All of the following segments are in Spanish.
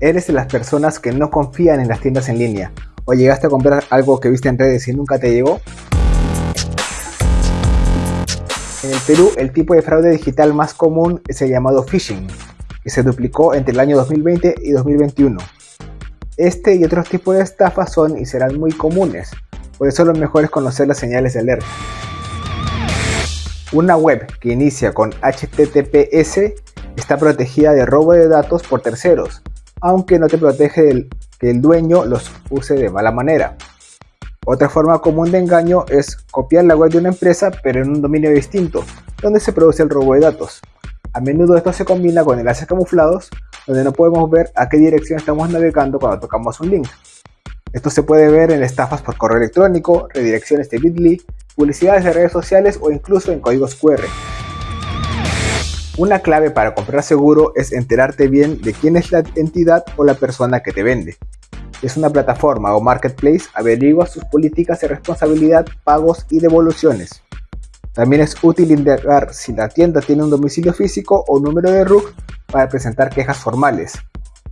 ¿Eres de las personas que no confían en las tiendas en línea? ¿O llegaste a comprar algo que viste en redes y nunca te llegó? En el Perú, el tipo de fraude digital más común es el llamado phishing, que se duplicó entre el año 2020 y 2021. Este y otros tipos de estafas son y serán muy comunes, por eso lo mejor es conocer las señales de alerta. Una web que inicia con HTTPS está protegida de robo de datos por terceros, aunque no te protege que el dueño los use de mala manera. Otra forma común de engaño es copiar la web de una empresa pero en un dominio distinto, donde se produce el robo de datos. A menudo esto se combina con enlaces camuflados, donde no podemos ver a qué dirección estamos navegando cuando tocamos un link. Esto se puede ver en estafas por correo electrónico, redirecciones de Bitly, publicidades de redes sociales o incluso en códigos QR. Una clave para comprar seguro es enterarte bien de quién es la entidad o la persona que te vende. es una plataforma o marketplace, averigua sus políticas de responsabilidad, pagos y devoluciones. También es útil indagar si la tienda tiene un domicilio físico o número de RUC para presentar quejas formales.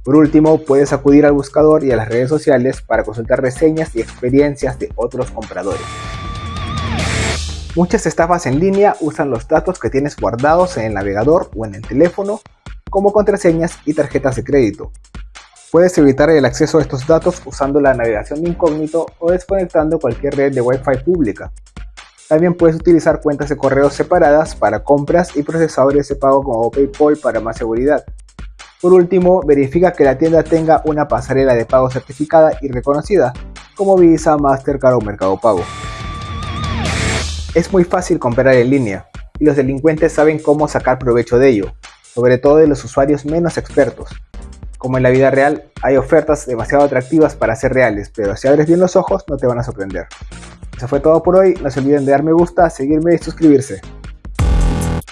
Por último, puedes acudir al buscador y a las redes sociales para consultar reseñas y experiencias de otros compradores. Muchas estafas en línea usan los datos que tienes guardados en el navegador o en el teléfono como contraseñas y tarjetas de crédito. Puedes evitar el acceso a estos datos usando la navegación de incógnito o desconectando cualquier red de Wi-Fi pública. También puedes utilizar cuentas de correo separadas para compras y procesadores de pago como PayPal para más seguridad. Por último, verifica que la tienda tenga una pasarela de pago certificada y reconocida, como Visa, Mastercard o Mercado Pago. Es muy fácil comprar en línea, y los delincuentes saben cómo sacar provecho de ello, sobre todo de los usuarios menos expertos. Como en la vida real, hay ofertas demasiado atractivas para ser reales, pero si abres bien los ojos no te van a sorprender. Eso fue todo por hoy, no se olviden de dar me gusta, seguirme y suscribirse.